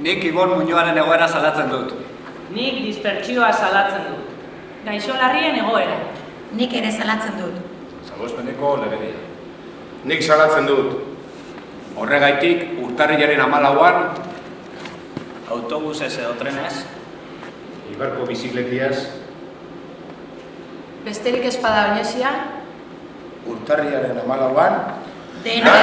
Nik Ibon Muñoaren egoera salatzen dut. Nik dispertsioa salatzen dut. Gaixo larrien egoera. Nik ere salatzen dut. Zagozpeneko legedia. Nik salatzen dut. Horregaitik urtarrilaren amalauan autobusez edo trenez Ibarko bizikletiaz Besterik espada oinesia Urtarriaren amalauan Dena